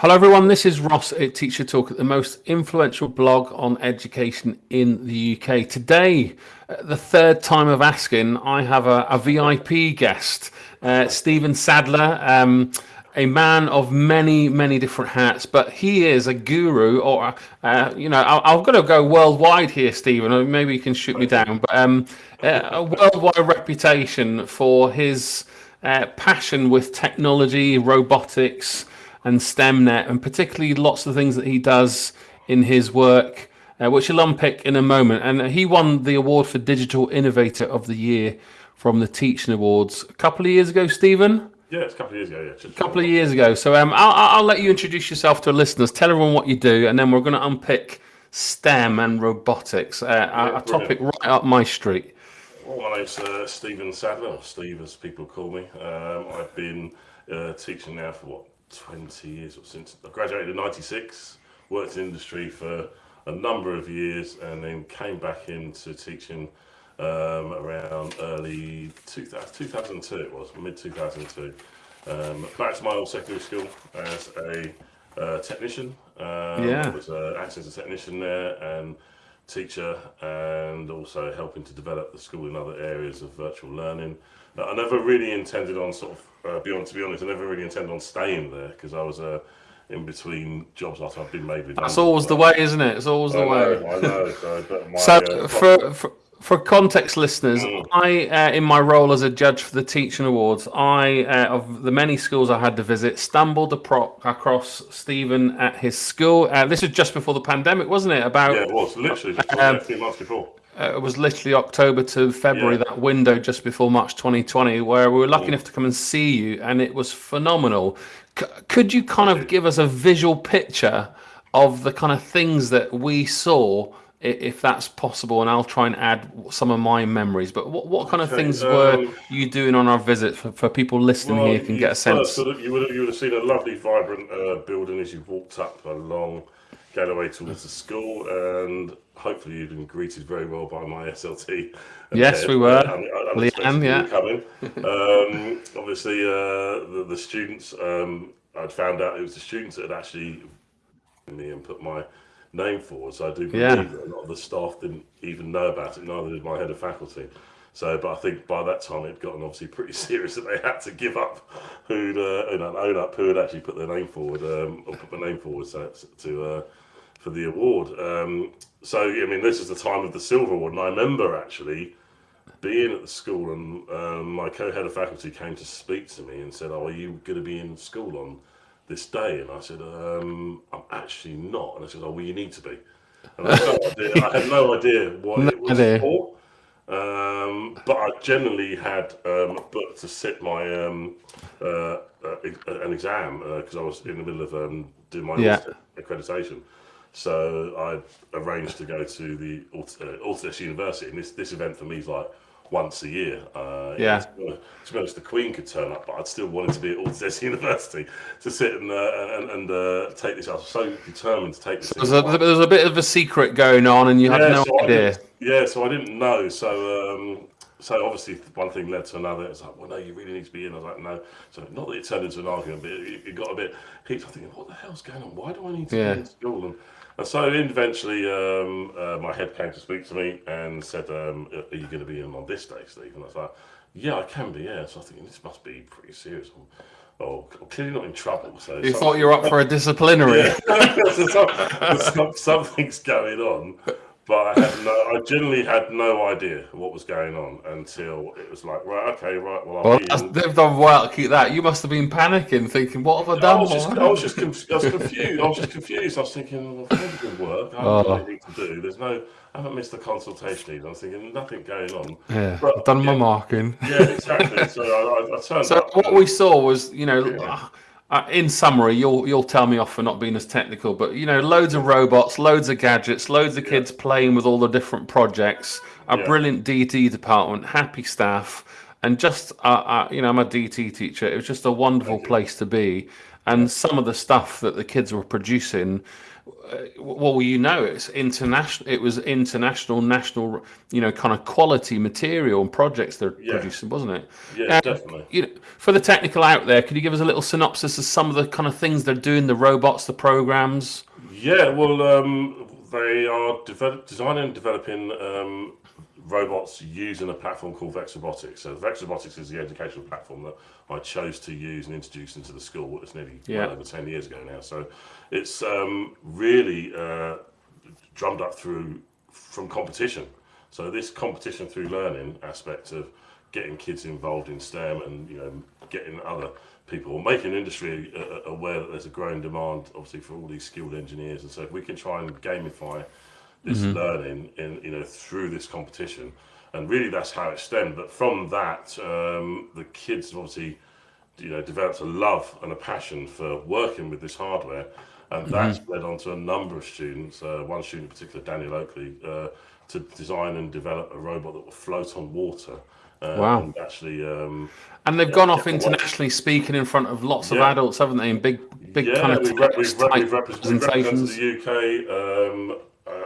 Hello, everyone. This is Ross at TeacherToolkit, the most influential blog on education in the UK. Today, uh, the third time of asking, I have a, a VIP guest, uh, Stephen Sadler. Um, a man of many, many different hats, but he is a guru, or uh, you know, I, am going to go worldwide here, Stephen. Maybe you can shoot me down, but um, uh, a worldwide reputation for his uh, passion with technology, robotics, and STEMnet, and particularly lots of things that he does in his work, uh, which I'll unpick in a moment. And he won the award for Digital Innovator of the Year from the Teaching Awards a couple of years ago, Stephen. Yeah, it's a couple of years ago. Yeah, a couple of years ago. So um, I'll, I'll let you introduce yourself to our listeners. Tell everyone what you do, and then we're going to unpick STEM and robotics, uh, yeah, a topic right up my street. Well, my name's uh, Stephen Sadler, or Steve as people call me. Um, I've been uh, teaching now for what 20 years or since I graduated in 96, worked in industry for a number of years and then came back into teaching um, around early 2000, 2002 it was, mid 2002. Um, back to my old secondary school as a uh, technician. Um, yeah. I was uh, acting as a technician there and teacher and also helping to develop the school in other areas of virtual learning. I never really intended on sort of uh, beyond to be honest, I never really intended on staying there because I was uh, in between jobs after I've been made redundant. That's always the way, isn't it? It's always the I way. I know. So, my, so uh, for, for for context listeners, mm. I, uh, in my role as a judge for the Teaching Awards, I, uh, of the many schools I had to visit, stumbled across Stephen at his school. Uh, this was just before the pandemic, wasn't it? About yeah, it was literally just um, a few months before. Uh, it was literally October to February, yeah. that window just before March 2020, where we were lucky mm. enough to come and see you, and it was phenomenal. C- could you kind of give us a visual picture of the kind of things that we saw, if that's possible? And I'll try and add some of my memories. But what, what kind of okay, things um, were you doing on our visit for, for people listening well, here can get a sense? Sort of, you, would have, you would have seen a lovely, vibrant uh, building as you walked up along Galloway towards the school, and hopefully you've been greeted very well by my SLT. Yes, we were. Uh, Leanne, yeah. Coming. um, obviously, uh, the, the, students, um, I'd found out it was the students that had actually me and put my name forward. So I do believe yeah. that a lot of the staff didn't even know about it, neither did my head of faculty. So, but I think by that time it had gotten obviously pretty serious that they had to give up who'd uh, own up who had actually put their name forward um, or put my name forward so, to uh, for the award. Um, so I mean, this is the time of the silver award, and I remember actually being at the school, and um, my co-head of faculty came to speak to me and said, "Oh, are you going to be in school on this day?" And I said, um, "I'm actually not." And I said, "Oh, well, you need to be." And I, had, no I had no idea what no it was idea. for. Um, but I generally had um, booked to sit my um, uh, uh, an exam because uh, I was in the middle of um, doing my yeah. accreditation. So I arranged to go to the uh, University, and this this event for me is like once a year. Uh, yeah. To, to be honest, the Queen could turn up, but I'd still wanted to be at Autodesk University to sit and uh, and, and uh, take this. I was so determined to take this. So there's, a, there's a bit of a secret going on, and you yeah, had no so idea. Yeah, so I didn't know. So um, so obviously one thing led to another. It's like, well, no, you really need to be in. I was like, no. So not that it turned into an argument, but it, it got a bit. I'm thinking, what the hell's going on? Why do I need to yeah. be in school? And and so eventually, um, uh, my head came to speak to me and said, um, "Are you going to be in on this day, Steve?" And I was like, "Yeah, I can be." Yeah. So I think this must be pretty serious. Oh, I'm clearly not in trouble. So you thought you were up for a disciplinary. Yeah. so something's going on but I had no, I generally had no idea what was going on until it was like, right, okay, right, well, well they've done well to keep that. You must have been panicking, thinking, what have I done? I was just, I was just, I was confused. I was just confused. I was thinking, well, good work. I have oh. anything to do. There's no, I haven't missed the consultation either. I was thinking, nothing going on. Yeah, but, I've done yeah, my marking. Yeah, exactly. so I, I, turned. So up, what we saw was, you know. Yeah ah, uh, in summary, you'll you'll tell me off for not being as technical, but you know, loads of robots, loads of gadgets, loads of kids yeah. playing with all the different projects, a yeah. brilliant DT department, happy staff, and just uh, uh, you know, I'm a DT teacher. It was just a wonderful place to be. and some of the stuff that the kids were producing well you know it's international it was international national you know kind of quality material and projects they're yeah. producing wasn't it? Yeah um, definitely. you know, for the technical out there could you give us a little synopsis of some of the kind of things they're doing the robots the programs? Yeah well um, they are develop, designing and developing um, robots using a platform called Vex Robotics. So Vex Robotics is the educational platform that I chose to use and introduce into the school. It's nearly yeah. well over 10 years ago now. So it's um, really uh, drummed up through from competition. So this competition through learning aspect of getting kids involved in STEM and you know getting other people, making industry uh, aware that there's a growing demand, obviously, for all these skilled engineers. And so if we can try and gamify this mm-hmm. learning in you know through this competition, and really that's how it stemmed. But from that, um, the kids obviously you know developed a love and a passion for working with this hardware, and mm-hmm. that's led on to a number of students. Uh, one student in particular, Daniel Oakley, uh, to design and develop a robot that will float on water. Uh, wow! And actually, um, and they've yeah, gone off internationally speaking in front of lots of yeah. adults, haven't they? In big, big yeah, kind of we've, we've, we've, presentations. We've the UK um,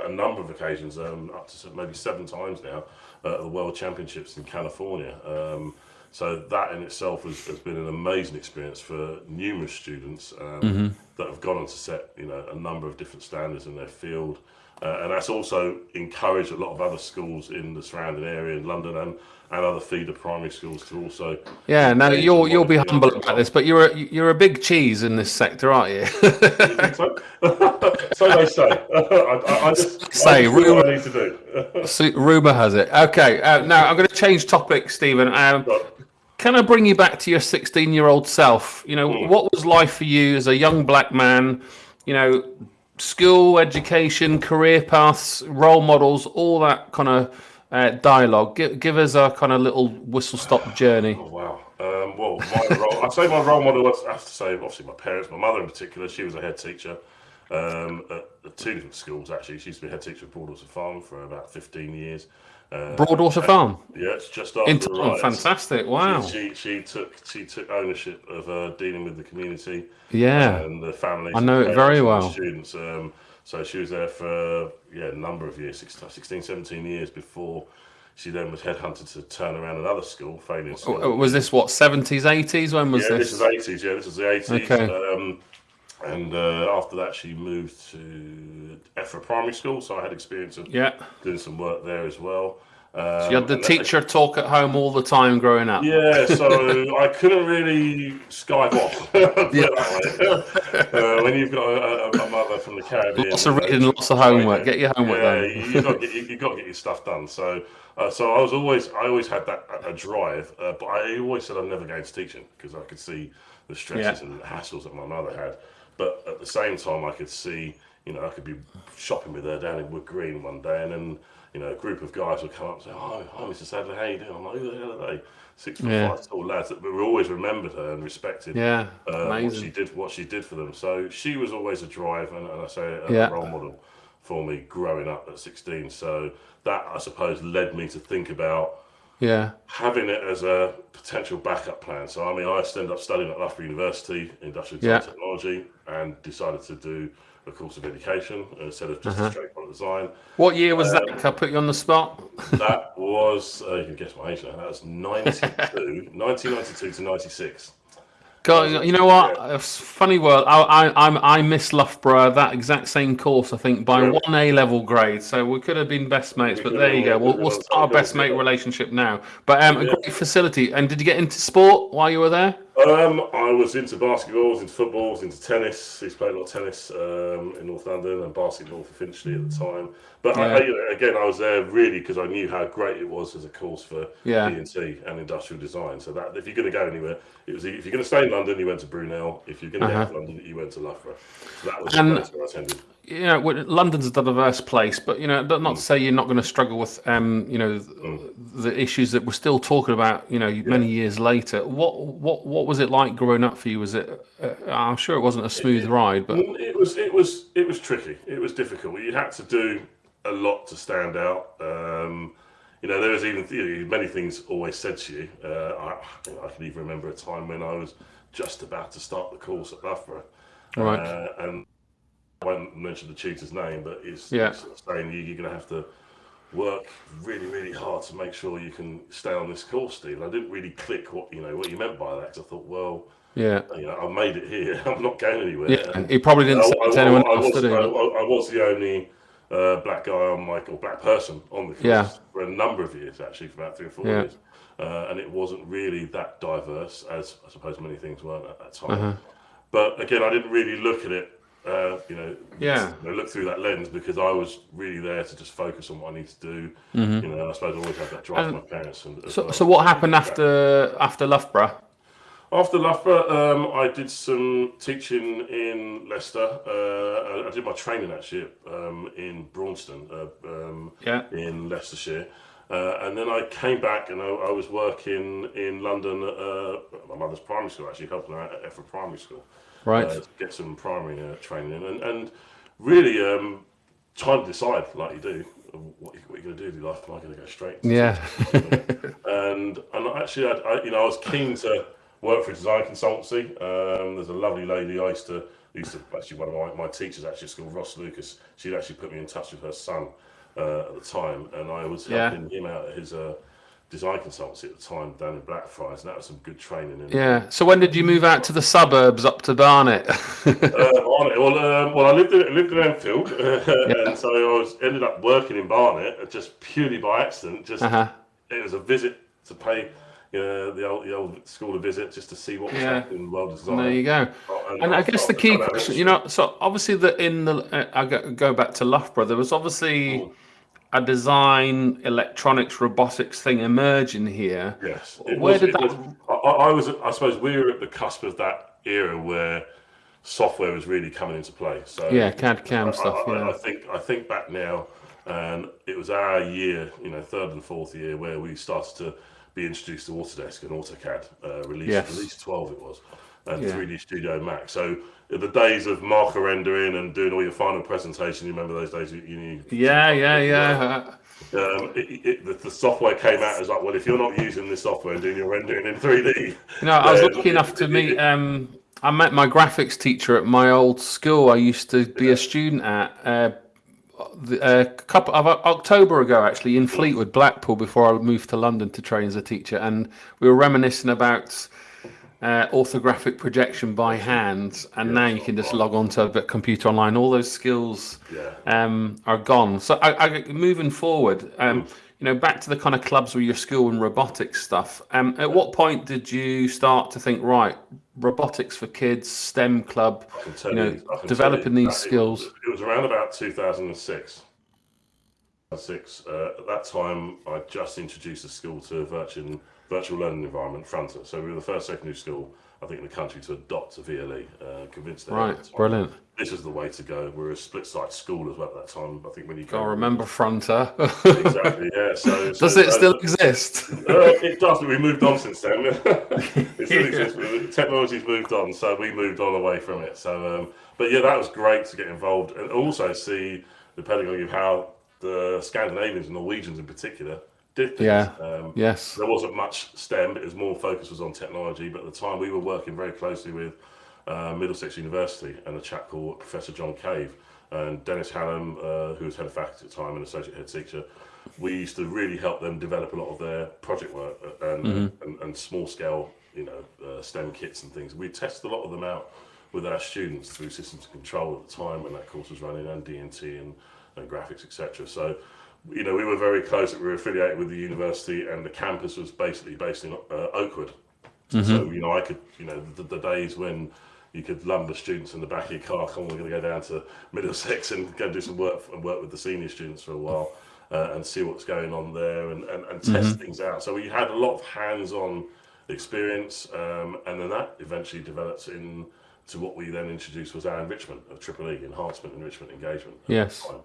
a number of occasions, um, up to maybe seven times now, uh, at the World Championships in California. Um, so that in itself has, has, been an amazing experience for numerous students um, mm-hmm. that have gone on to set you know a number of different standards in their field. Uh, and that's also encouraged a lot of other schools in the surrounding area in London and and other feeder primary schools to also. Yeah, now you'll you'll be humble about this, but you're a, you're a big cheese in this sector, aren't you? so? so they say. I, I, just say I rumor, I need to do. rumor has it. Okay, uh, now I'm going to change topic, Stephen. Um, can I bring you back to your 16 year old self? You know, mm. what was life for you as a young black man? You know, school, education, career paths, role models, all that kind of uh, dialogue. Give, give us a kind of little whistle stop journey. Oh, wow. Um, well, my role, I'd say my role model, I have to say, obviously, my parents, my mother in particular, she was a head teacher um, at, two different schools, actually. She used to be head teacher at Broadwater Farm for about 15 years. Uh, Broadwater Farm. Yeah, it's just after In the Fantastic! Wow. She, she, she took she took ownership of uh, dealing with the community. Yeah. And the families. I know it very well. Students. Um, so she was there for yeah a number of years, 16, 17 years before she then was headhunted to turn around another school, failing school. Was this what seventies, eighties? When was yeah, this? this is eighties. Yeah, this is the eighties. Okay. Um, and uh, after that, she moved to Effra Primary School. So I had experience of yeah. doing some work there as well. Um, so you had the teacher talk at home all the time growing up. Yeah, so I couldn't really Skype off. uh, when you've got a, a, mother from the Caribbean, lots of reading, lots of homework. Get your homework yeah, done. you, got to get, you, got to get your stuff done. So, uh, so I was always, I always had that a drive, uh, but I always said I'd never go into teaching because I could see the stresses yeah. and the hassles that my mother had. But at the same time, I could see, you know, I could be shopping with her down in Wood Green one day, and then you know, a group of guys would come up and say, "Oh, hi, Mr. Sadler, how you doing?" I'm like, "Who the hell are they?" Six foot yeah. five tall lads. that we always remembered her and respected. Yeah, uh, what she did, what she did for them. So she was always a drive, and, and I say a yeah. role model for me growing up at 16. So that I suppose led me to think about yeah having it as a potential backup plan. So I mean, I ended up studying at Loughborough University, industrial yeah. technology, and decided to do a course of education instead of just uh-huh. straight product design. What year was um, that? Can I put you on the spot? that was, uh, you can guess my age now, that was 92, 1992 to 96. God, you know what? Yeah. Funny world. I, I I miss Loughborough that exact same course. I think by yeah. one A level grade. So we could have been best mates. We but there you go. We'll, we'll start our best mate relationship now. But um, a great facility. And did you get into sport while you were there? Um, I was into basketball, was into football, was into tennis. He's played a lot of tennis um, in North London and basketball for Finchley at the time. But yeah. I, again, I was there really because I knew how great it was as a course for yeah. E&T and industrial design. So that if you're going to go anywhere, it was if you're going to stay in London, you went to Brunel. If you're going to uh-huh. get to London, you went to Loughborough. So that was and, the place I attended you know, London's a diverse place, but you know, not to mm. say you're not going to struggle with, um, you know, mm. the issues that we're still talking about, you know, many years later. What what what was it like growing up for you? Was it? Uh, I'm sure it wasn't a smooth it, ride, but it was it was it was tricky. It was difficult. You had to do a lot to stand out. Um, you know, there was even you know, many things always said to you. Uh, I, I can even remember a time when I was just about to start the course at Loughborough. Right. Uh, and I won't mention the tutor's name, but it's, Yeah. of saying you, you're going to have to work really, really hard to make sure you can stay on this course, Steve. And I didn't really click what you know what you meant by that. 'cause I thought, well, Yeah. you know, I made it here. I'm not going anywhere. Yeah. And He probably didn't I, say to I- anyone I else, was? I, I was the only uh, black guy on my or black person on the course Yeah. for a number of years, actually, for about three or four Yeah. years. Uh, and it wasn't really that diverse as I suppose many things weren't at that time. Uh-huh. But again, I didn't really look at it, uh, you know, Yeah. you know, look through that lens because I was really there to just focus on what I need to do. You know, I suppose I always had that drive from my parents. And. So, well. so what happened after after Loughborough? After Loughborough, um, I did some teaching in Leicester. Uh, I, I did my training actually um, in Braunston, uh, um, Yeah. in Leicestershire. Uh, and then I came back and I, I was working in London at uh, my mother's primary school, actually, helping her out at Effra Primary School Right. uh, get some primary uh, training. And, and really um, trying to decide, like you do, what, you, what you're going to do with your life. Am I going to go straight? Yeah. and and actually, I, I, you know, I was keen to work for a design consultancy. Um, there's a lovely lady I used to used to actually one of my, my teachers actually at school, Ross Lucas. She'd actually put me in touch with her son uh, at the time, and I was Yeah. helping him out at his uh, design consultancy at the time down in Blackfriars, and that was some good training. And, Yeah. So when did you move out to the suburbs up to Barnet? uh. Well, um, well, I lived in, lived in Enfield, and so I was ended up working in Barnet uh, just purely by accident. Just uh-huh. it was a visit to pay uh, the old the old school a visit just to see what was Yeah. happening in the world of design. There you go. And And I guess the key question, you know, so obviously that in the uh, I go, go back to Loughborough, there was obviously a design, electronics, robotics thing emerging here. Yes. Where was, did that- was- I, I was. I suppose we were at the cusp of that era where software was really coming into play. So Yeah, CAD CAM I- stuff. I, Yeah. I think I think back now, and it was our year, you know, third and fourth year where we started to be introduced to Autodesk and AutoCAD. Uh, release Yes. release twelve it was, and Yeah. 3D Studio Max. So the days of marker rendering and doing all your final presentation, you remember those days? You, you Yeah, yeah, yeah. um, it, it, the, the software came out as like, well, if you're not using this software and doing your rendering in 3D, No, I was lucky enough to meet. Um, I met my graphics teacher at my old school. I used to be a student at uh, a couple of October ago, actually, in Fleetwood, Blackpool, before I moved to London to train as a teacher, and we were reminiscing about. Uh, orthographic projection by hand, and now you can just log on to a computer online. All those skills yeah, um, are gone. So, I, I, moving forward, um, you know, back to the kind of clubs with your school and robotics stuff. Um, at what point did you start to think, right, robotics for kids, STEM club, tell you know, I can tell developing you these skills? It was around about 2006. Six. Uh, at that time, I just introduced the school to a virtual learning environment, Fronter. So we were the first secondary school, I think, in the country to adopt a VLE. Uh, convinced them Right, brilliant. This is the way to go. We were a split site school as well at that time. I think when you I go remember Fronter. exactly, yeah. So Does so- it still exist? Uh, it does, but we moved on since then. it still exists, but technology's moved on, so we moved on away from it. So, um, but yeah, that was great to get involved and also see the pedagogy of how the Scandinavians and Norwegians in particular did things. Yeah. Um, Yes. there wasn't much STEM. It was more focus was on technology. But at the time, we were working very closely with uh, Middlesex University and a chap called Professor John Cave and Dennis Hallam, uh, who was head of faculty at the time and associate head teacher. We used to really help them develop a lot of their project work and, and, and small scale, you know, uh, STEM kits and things. We tested a lot of them out with our students through systems control at the time when that course was running and DNT and, and graphics, etc. So you know, we were very close. We were affiliated with the university, and the campus was basically based in uh, Oakwood. So you know, I could, you know, the, the days when you could lumber students in the back of your car. Come on, we're going to go down to Middlesex and go do some work and work with the senior students for a while uh, and see what's going on there and, and, and test things out. So we had a lot of hands-on experience, um, and then that eventually developed in to what we then introduced was our enrichment of Triple E, enhancement, enrichment, engagement. Yes. time.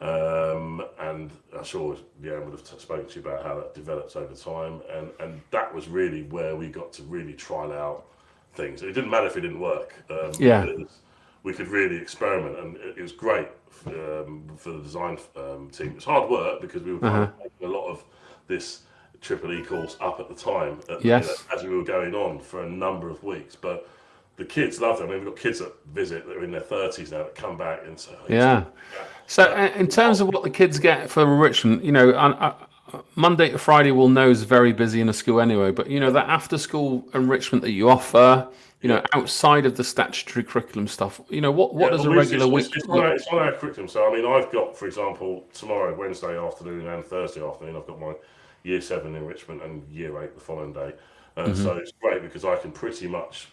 Um, and I'm sure Leanne would have spoken to you about how that develops over time. And, and that was really where we got to really trial out things. It didn't matter if it didn't work. Um, Yeah. we could really experiment, and it, it was great um, for the design um, team. It was hard work because we were kind of making a lot of this triple E course up at the time. At, yes. You know, as we were going on for a number of weeks, but the kids love it. I mean, we've got kids that visit that are in their thirties now that come back and say, oh, "Yeah." So, uh, in terms of what the kids get for enrichment, you know, uh, Monday to Friday we'll know is very busy in a school anyway. But you know, that after school enrichment that you offer, you know, outside of the statutory curriculum stuff, you know, what, what yeah, does a regular it's, week it's, it's, on our, it's on our curriculum. So, I mean, I've got, for example, tomorrow, Wednesday afternoon and Thursday afternoon, I've got my year seven enrichment and year eight the following day. And mm-hmm. so it's great because I can pretty much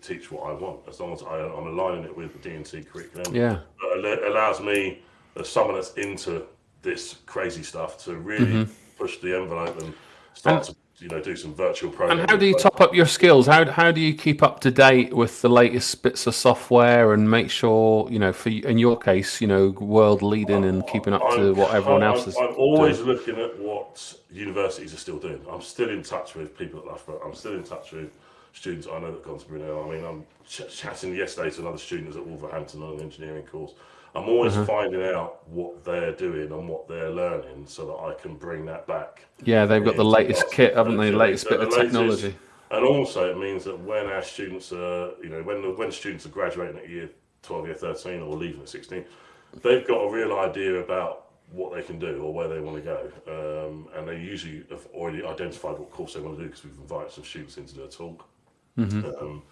teach what I want as long as I, am aligning it with the D&T curriculum. Yeah. It allows me, as someone that's into this crazy stuff, to really mm-hmm. push the envelope and start and, to you know do some virtual programming. And how do you top up your skills? How how do you keep up to date with the latest bits of software and make sure you know for in your case you know world leading and keeping up I'm, to what everyone else is. I'm always doing. looking at what universities are still doing. I'm still in touch with people at Loughborough. I'm still in touch with students I know that gone to Brunel. I mean, I'm ch- chatting yesterday to another student at Wolverhampton on an engineering course. I'm always uh-huh. finding out what they're doing and what they're learning so that I can bring that back. Yeah, they've got the latest kit, haven't they? The latest bit of technology. And also, it means that when our students are, you know, when the, when students are graduating at year 12, year 13, or leaving at 16, they've got a real idea about what they can do or where they want to go. Um, and they usually have already identified what course they want to do because we've invited some students in to do a talk. Mm-hmm. Um,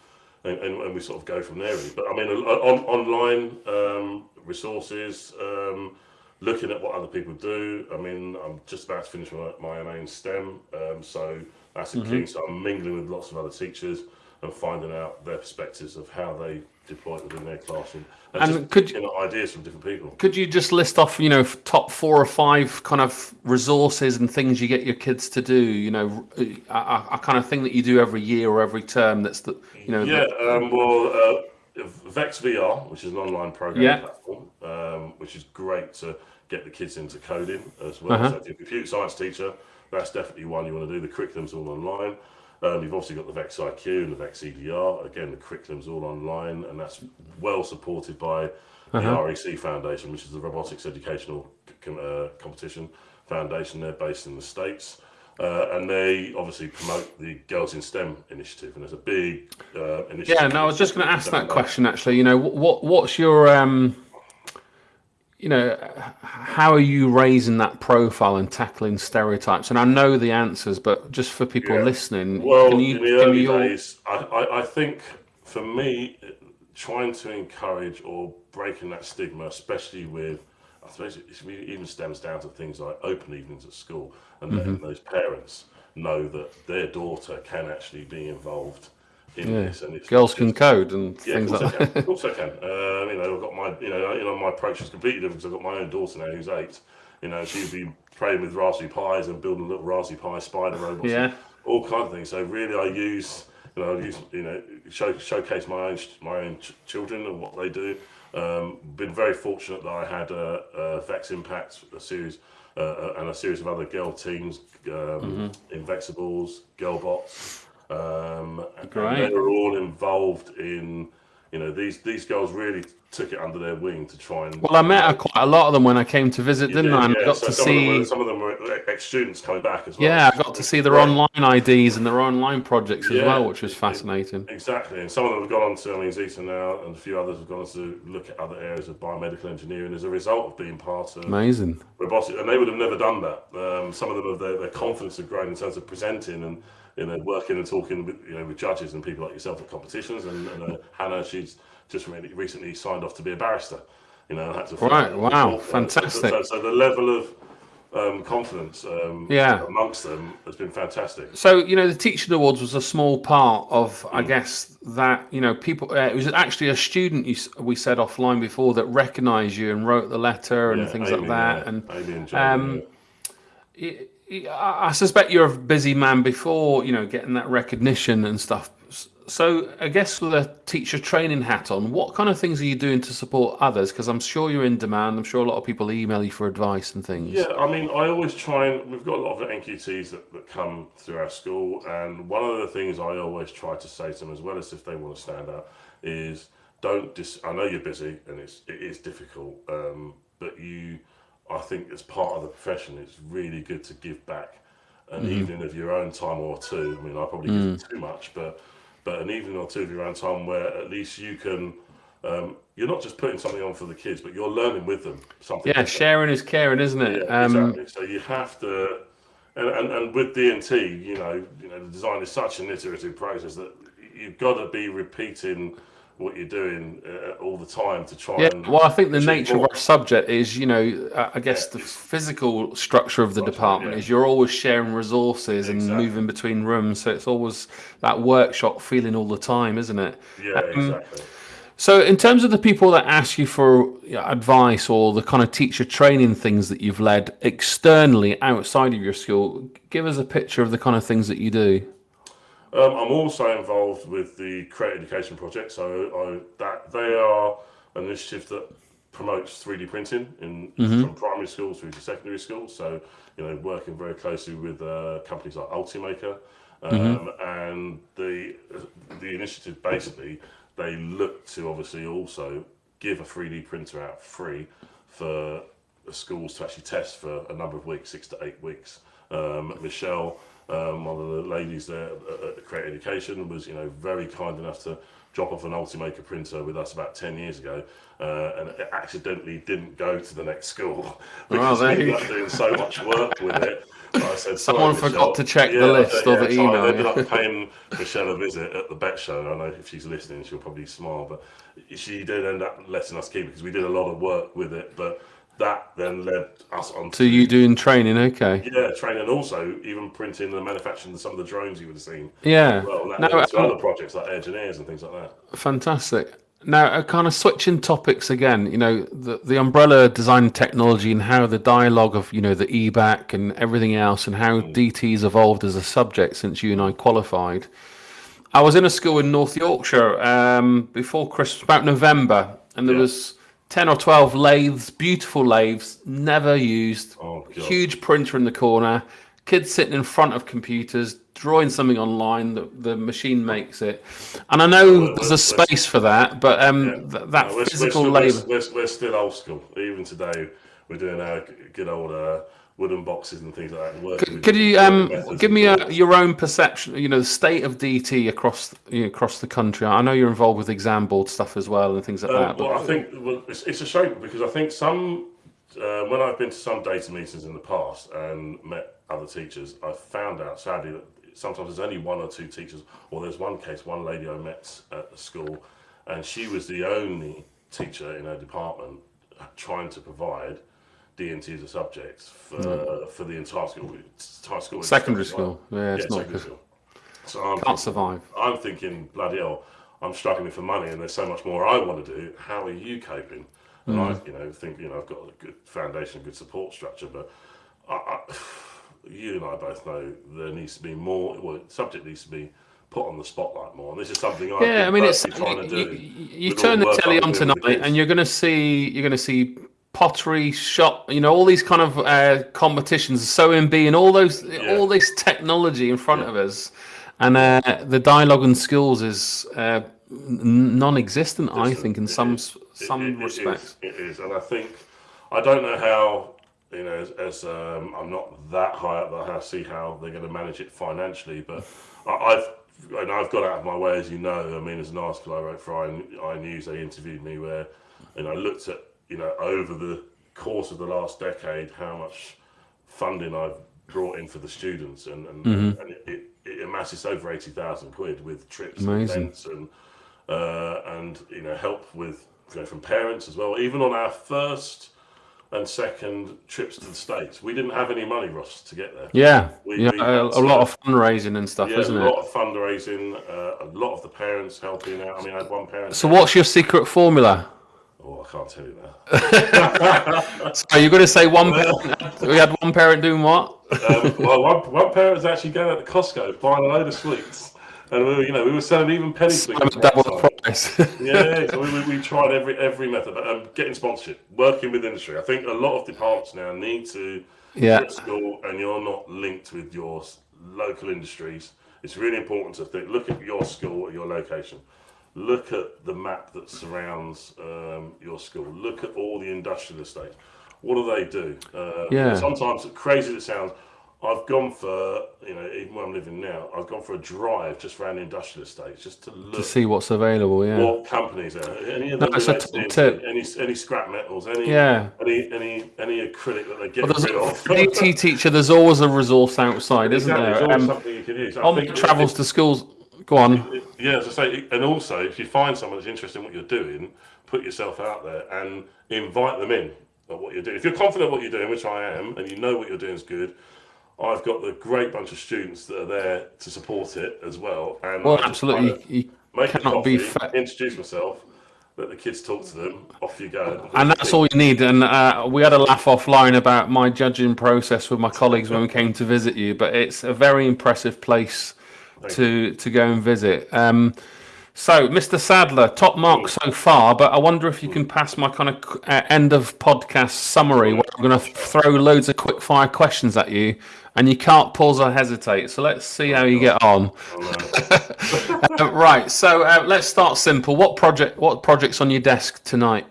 and, and, and, we sort of go from there. Really. But I mean, on, online um, resources, um, looking at what other people do. I mean, I'm just about to finish my, my MA in STEM, um, so that's a mm-hmm. key. So I'm mingling with lots of other teachers and finding out their perspectives of how they deploy it within their classroom. And, and could you know, ideas from different people? Could you just list off, you know, top four or five kind of resources and things you get your kids to do? You know, a, a kind of thing that you do every year or every term. That's the, you know. Yeah. The... Um, well, uh, Vex VR, which is an online program yeah. platform, um, which is great to get the kids into coding as well. Uh-huh. So if you're a computer science teacher, that's definitely one you want to do. The curriculum's all online. Um, you've obviously got the VEX IQ and the VEX EDR. Again, the curriculum's all online, and that's well supported by the uh-huh. REC Foundation, which is the Robotics Educational uh, Competition Foundation. They're based in the States. Uh, and they obviously promote the Girls in STEM initiative, and there's a big uh, initiative. Yeah, no, I was just going to ask that question actually. You know, what what's your um, you know, how are you raising that profile and tackling stereotypes? And I know the answers, but just for people yeah. listening, well, can you, in the early your... days, I, I, I, think for me, trying to encourage or breaking that stigma, especially with, I suppose it even stems down to things like open evenings at school and letting mm-hmm. those parents know that their daughter can actually be involved in yeah. this. And it's girls can code and yeah, things like that. Of course I can. Uh, you know, I've got my, you know, you know, my approach is completely different because I've got my own daughter now who's eight. You know, she'd be playing with Raspberry Pis and building little Raspberry Pi spider robots. Yeah. all kinds of things. So really, I use, you know, I use, you know, show, showcase my own my own ch- children and what they do. Um, been very fortunate that I had a, a Vex Impact, a series, uh, uh and a series of other girl teams, um, mm-hmm. Invexibles, Girlbots. Um, Great. And they were all involved in, you know, these these girls really took it under their wing to try and. Well, I met quite a lot of them when I came to visit, didn't I? And yeah. I got so to some see. Of were, some of them were ex-students coming back as well. Yeah, I got to see their online IDs and their online projects as yeah, well, which was fascinating. Exactly, and some of them have gone on to I mean Zeta now, and a few others have gone on to look at other areas of biomedical engineering as a result of being part of amazing robotics, and they would have never done that. Um, some of them have their, their confidence had grown in terms of presenting and you know, working and talking with you know with judges and people like yourself at competitions. And, and uh, Hannah, she's just really recently signed off to be a barrister. You know, had to right. Wow, fantastic. So, so, the level of um, confidence um, yeah. amongst them has been fantastic. So, you know, the Teaching Awards was a small part of, mm. I guess, that, you know, people, uh, it was actually a student you, we said offline before that recognised you and wrote the letter and yeah, things Amy, like that. Yeah. And, um, it, I suspect you're a busy man before, you know, getting that recognition and stuff. So I guess with a teacher training hat on, what kind of things are you doing to support others? Because I'm sure you're in demand. I'm sure a lot of people email you for advice and things. Yeah, I mean, I always try and we've got a lot of NQTs that, that come through our school, and one of the things I always try to say to them, as well as if they want to stand out, is don't dis. I know you're busy and it's it is difficult, um, but you I think as part of the profession, it's really good to give back an mm-hmm. evening of your own time or two. I mean, I probably mm. give too much, but but an evening or two of your own time where at least you can. Um, you're not just putting something on for the kids, but you're learning with them something. Yeah, sharing is caring, isn't it? Yeah, um, exactly. So you have to, and, and, and with D&T, you know, you know, the design is such an iterative process that you've got to be repeating what you're doing uh, all the time to try. Yeah, well, I think the nature more. of our subject is, you know, I guess yeah, the physical structure of the department yeah. is you're always sharing resources exactly. and moving between rooms, so it's always that workshop feeling all the time, isn't it? Yeah, um, exactly. So, in terms of the people that ask you for advice or the kind of teacher training things that you've led externally outside of your school, give us a picture of the kind of things that you do. Um, I'm also involved with the Create Education Project. So I, that they are an initiative that promotes 3D printing in mm-hmm. from primary schools through to secondary schools. So you know, working very closely with uh, companies like Ultimaker, um, mm-hmm. and the the initiative basically they look to obviously also give a 3D printer out free for schools to actually test for a number of weeks, six to eight weeks. Um, Michelle um, one of the ladies there at Create Education was, you know, very kind enough to drop off an Ultimaker printer with us about 10 years ago uh, and it accidentally didn't go to the next school because we ended up doing so much work with it. I said, Someone forgot Michelle. to check yeah, the list yeah, or the email. I ended up paying Michelle a visit at the Bett Show. I know if she's listening, she'll probably smile, but she did end up letting us keep it because we did a lot of work with it. But that then led us on to you doing training. Okay. Yeah, training, also even printing and manufacturing some of the drones you would have seen. Yeah. Well, that no, to um, other projects like engineers and things like that. Fantastic. Now, uh, kind of switching topics again, you know, the, the umbrella design technology and how the dialogue of, you know, the EBacc and everything else and how mm. DT's evolved as a subject since you and I qualified. I was in a school in North Yorkshire um, before Christmas, about November, and there yeah. was 10 or 12 lathes, beautiful lathes, never used. Oh, Huge printer in the corner, kids sitting in front of computers, drawing something online, that the machine makes it. And I know well, there's a space for that, but um, yeah. th- that no, physical we're, labour. We're, we're, we're, still old school. Even today, we're doing our good old. Uh, wooden boxes and things like that. Could, could you um, give me a, your own perception? You know, the state of DT across you know, across the country. I know you're involved with exam board stuff as well and things like uh, that. Well, I think well, it's, it's a shame because I think some uh, when I've been to some data meetings in the past and met other teachers, I've found out sadly that sometimes there's only one or two teachers, or there's one case, one lady I met at the school, and she was the only teacher in her department trying to provide D&T as a subject for, mm. for the entire school. Entire school secondary school. Yeah, it's yeah, not good. School. So I'm Can't thinking, survive. I'm thinking, bloody hell, I'm struggling for money and there's so much more I want to do. How are you coping? And mm. I, you know, think, you know, I've got a good foundation, good support structure, but I, I, you and I both know there needs to be more, well, subject needs to be put on the spotlight more. And this is something I've yeah, I mean, it's trying to do. You, you turn the telly on tonight, and you're going to see you're going to see pottery shop you know all these kind of uh, competitions sewing bee and all those yeah. all this technology in front yeah. of us and uh, the dialogue and skills is uh, non-existent i think in some is. some it, it, respects it is. it is and i think i don't know how you know as, as um, i'm not that high up that i see how they're going to manage it financially but I, have and I've got out of my way, as you know. I mean, as an article I wrote for I, I News, they interviewed me where, and I looked at you know, over the course of the last decade, how much funding I've brought in for the students, and and, mm-hmm. and it, it, it, amasses over eighty thousand quid with trips Amazing. and events and uh, and you know help with you know, from parents as well. Even on our first and second trips to the states, we didn't have any money, Ross, to get there. Yeah, we, yeah, we a, a, lot of fundraising and stuff, yeah, isn't it? A lot of fundraising, uh, a lot of the parents helping out. I mean, I had one parent. So, what's your secret formula? Oh, I can't tell you that. so are you going to say one parent? We had one parent doing what? um, well, one, one parent was actually going out to Costco buying a load of sweets, and we were, you know, we were selling even penny sweets. Double the price. yeah, so we, we, we, tried every every method, but um, getting sponsorship, working with industry. I think a lot of departments now need to yeah. school, and you're not linked with your local industries. It's really important to think, look at your school at your location look at the map that surrounds um, your school. Look at all the industrial estates. What do they do? Uh, yeah. Sometimes, crazy as it sounds, I've gone for you know even where I'm living now, I've gone for a drive just around the industrial estates just to look to see what's available. Yeah, what companies are any of No, them it's a top tip. any any scrap metals, any Yeah. any any any acrylic that they get Well, rid of. for DT teacher, there's always a resource outside, isn't Exactly, there? always Um, something you could use. I on travels to schools. Go on. Yeah, as I say, and also if you find someone that's interested in what you're doing, put yourself out there and invite them in at what you're doing. If you're confident what you're doing, which I am, and you know what you're doing is good, I've got the great bunch of students that are there to support it as well. And Well, absolutely. You make a cannot be fa- introduce myself, let the kids talk to them, off you go. And that's all you need. And uh, we had a laugh offline about my judging process with my colleagues when we came to visit you. But it's a very impressive place to to go and visit. Um, so, Mr. Sadler, top mark so far. But I wonder if you can pass my kind of uh, end of podcast summary. Where I'm going to throw loads of quick fire questions at you, and you can't pause or hesitate. So let's see how you get on. Uh, right. So uh, let's start simple. What project? What projects on your desk tonight?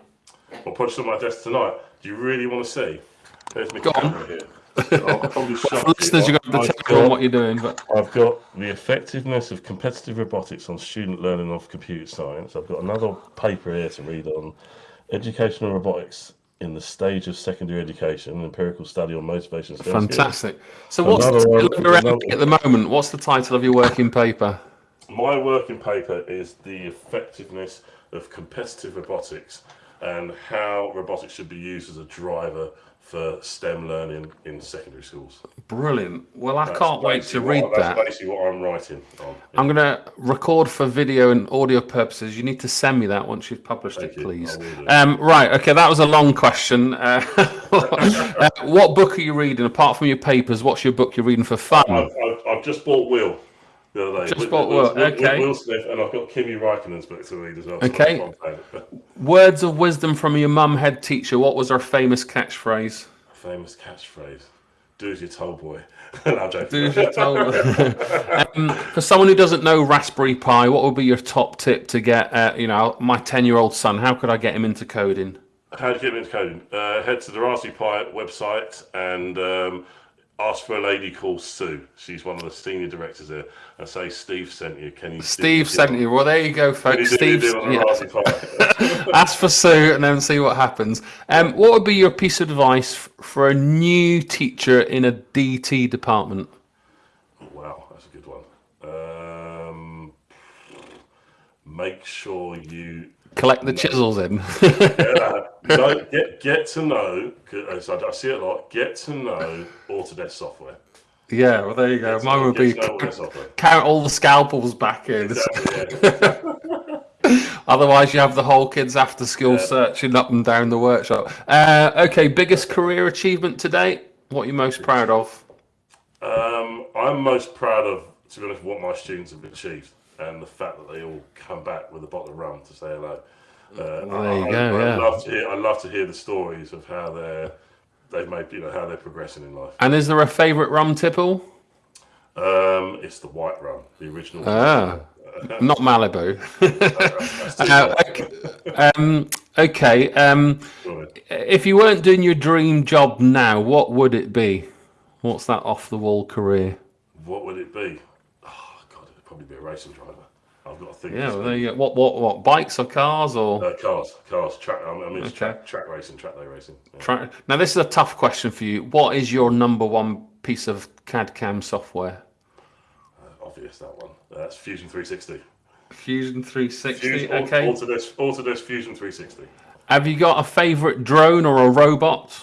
I'll put on my desk tonight. Do you really want to see? There's my Go on. camera here. I'll probably show you. Listeners, you've got to I've tell got- what you're doing. But I've got the effectiveness of competitive robotics on student learning of computer science. I've got another paper here to read on educational robotics in the stage of secondary education, an empirical study on motivation. fantastic. So what's the Another one- title of your another- at the moment? What's the title of your working paper? My working paper is the effectiveness of competitive robotics and how robotics should be used as a driver for STEM learning in secondary schools. Brilliant. Well, I That's can't wait to read what, that. That's basically what I'm writing on. I'm going to record for video and audio purposes. You need to send me that once you've published Thank it, you. please. I will do. Um, right. Okay. That was a long question. Uh, uh, what book are you reading apart from your papers? What's your book you're reading for fun? I've, I've, I've just bought Will the other day. Just bought Will, okay. Will Smith, and I've got Kimi Räikkönen's book to read as well. Okay. Words of wisdom from your mum head teacher. What was her famous catchphrase? Famous catchphrase: "Do as you're told, boy." no. Do as you're told. um, for someone who doesn't know Raspberry Pi, what would be your top tip to get, uh, you know, my 10 year old son? How could I get him into coding? How do you get him into coding? Uh, head to the Raspberry Pi website and um, ask for a lady called Sue. She's one of the senior directors there. And say Steve sent you. Can you? Steve sent you. Well, there you go, folks. Steve, Steve on the yeah. Ask for Sue and then see what happens. Um, what would be your piece of advice for a new teacher in a DT department? wow, that's a good one. Um, make sure you Collect the chisels in. uh, know, get get to know. I see it a lot. Get to know Autodesk software. yeah, well, there you go. Get Mine would be to know Autodesk software. count all the scalpels back in. Exactly, yeah. Otherwise, you have the whole kids after school searching up and down the workshop. Uh, okay, biggest career achievement to date? What are you most proud of? Um, I'm most proud of, to be honest, what my students have achieved and the fact that they all come back with a bottle of rum to say hello. Uh, There you I, go, I, yeah. I love to hear. I love to hear the stories of how they're they've made, you know, how they're progressing in life. And is there a favourite rum tipple? Um, it's the white rum, the original. Ah, not Malibu. Uh, okay, um, okay. Um, if you weren't doing your dream job now, what would it be? What's that off the wall career? What would it be? Probably be a racing driver. I've got to think. Yeah, well, there you go. What, what, what? Bikes or cars or? Uh, cars, cars, track. I mean, it's Okay. track, track racing, track day racing. Yeah. Try, now, this is a tough question for you. What is your number one piece of CAD CAM software? Obvious that one. Uh, that's Fusion 360. Fusion 360. Fusion, okay. Autodesk, Autodesk Fusion 360. Have you got a favorite drone or a robot?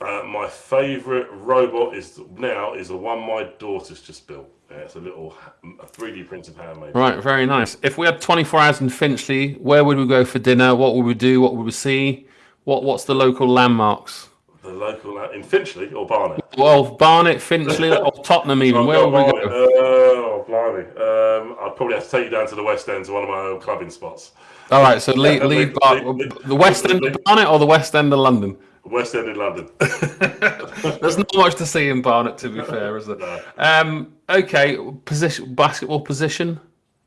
Uh, my favourite robot is now is the one my daughter's just built. Yeah, it's a little a 3D printed handmade. Right, very nice. If we had 24 hours in Finchley, where would we go for dinner? What would we do? What would we see? What What's the local landmarks? The local uh, in Finchley or Barnet. Well, Barnet, Finchley, or Tottenham even. Where would we go? Uh, oh, blimey. Um, I'd probably have to take you down to the West End to one of my old clubbing spots. All right, so leave, leave leave- leave- the West End of Barnet or the West End of London? West End in London. There's not much to see in Barnet, to be fair, is there? No. Um, okay, position, basketball position.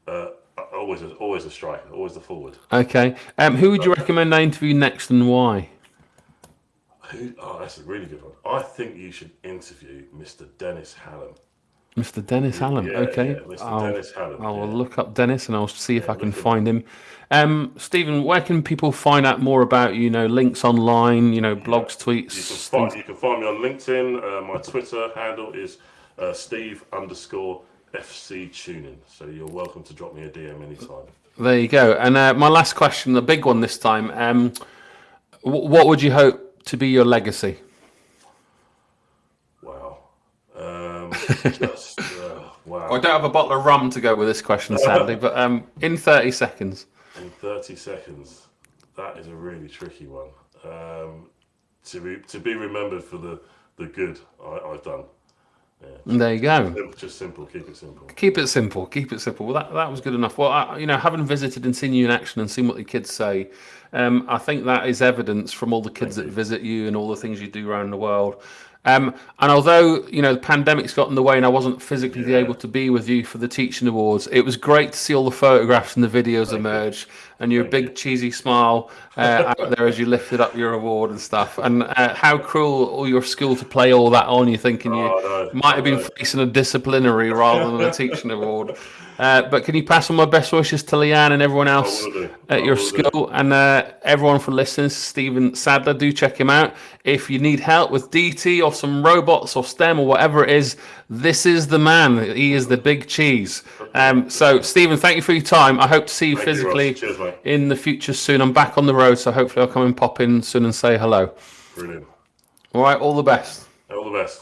Uh, always, a, always a striker, always the forward. Okay, um, who would you recommend I interview next and why? Who, oh, that's a really good one. I think you should interview Mr. Dennis Hallam. Mr. Dennis Allen. Yeah, okay. yeah, Mr. I'll, Dennis. I will yeah. look up Dennis and I'll see if I can find him. Um, Stephen, where can people find out more about you? know, links online, you know, blogs, tweets. You can find, you can find me on LinkedIn. Uh, my Twitter handle is uh, Steve underscore FC Tuning. So you're welcome to drop me a DM anytime. There you go. And uh, my last question, the big one this time. Um, w- what would you hope to be your legacy? Wow. Um, just, uh, wow. I don't have a bottle of rum to go with this question, sadly, but um, in 30 seconds. In 30 seconds, that is a really tricky one. Um, to be to be remembered for the the good I, I've done. There you go. Sim- Just simple, keep it simple. Keep it simple. Keep it simple. Well, that, that was good enough. Well, I, you know, having visited and seen you in action and seen what the kids say, um, I think that is evidence from all the kids that visit you and all the things you do around the world. Um, and although you know the pandemic's got in the way and I wasn't physically Yeah. able to be with you for the teaching awards, it was great to see all the photographs and the videos emerge and your big cheesy smile uh, out there as you lifted up your award and stuff. And uh, how cruel all your school to play all that on you, thinking Oh, you no, might have been no. facing a disciplinary rather than a teaching award. Uh, but can you pass on my best wishes to Leanne and everyone else at your will do. school and uh, everyone for listening? Stephen Sadler, do check him out. If you need help with DT or some robots or STEM or whatever it is, this is the man. He is the big cheese. Um, so, Stephen, thank you for your time. I hope to see you Thank physically Ross. Cheers. In the future soon. I'm back on the road, so hopefully I'll come and pop in soon and say hello. Brilliant. All right, all the best. All the best.